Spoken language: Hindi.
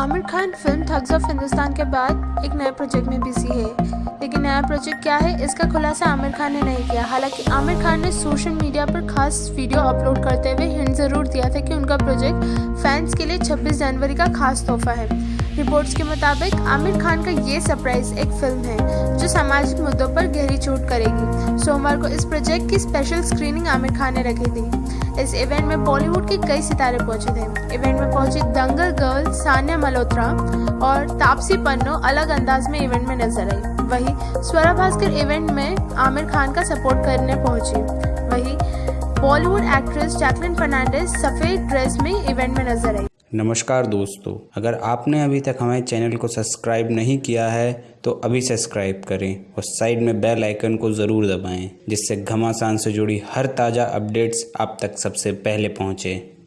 Aamir Khan film Thugs of Hindustan के बाद एक नए प्रोजेक्ट में बिज़ी है। लेकिन नया प्रोजेक्ट क्या है, इसका खुलासा आमिर खान ने नहीं किया। हालाँकि आमिर खान ने सोशल मीडिया पर खास वीडियो अपलोड करते हुए हिंट ज़रूर दिया था कि उनका प्रोजेक्ट फैंस के लिए 26 जनवरी का खास तोहफा है। रिपोर्ट्स के मुताबिक, आमिर खान का ये सरप्राइज़ एक फ़िल्म है, जो सामाजिक मुद्दों पर गहरी चोट करेगी। सोमवार को इस प्रोजेक्ट की स्पेशल स्क्रीनिंग आमिर खान ने रखी थी। इस इवेंट में बॉलीवुड के कई सितारे पहुँचे थे। इवेंट में पहुँची दंगल गर्ल सान्या मल्होत्रा और तापसी पन्नो अलग अंदाज में इवेंट में नज़र आई। वही स्वरा भास्कर इवेंट में आमिर खान का सपोर्ट करने पहुँची। वही बॉलीवुड एक्ट्रेस जैकलिन फर्नांडिस सफ़ेद ड्रेस में इवेंट में नज़र आई। नमस्कार दोस्तों, अगर आपने अभी तक हमारे चैनल को सब्सक्राइब नहीं किया है तो अभी सब्सक्राइब करें और साइड में बेल आइकन को ज़रूर दबाएँ, जिससे घमासान से जुड़ी हर ताज़ा अपडेट्स आप तक सबसे पहले पहुँचें।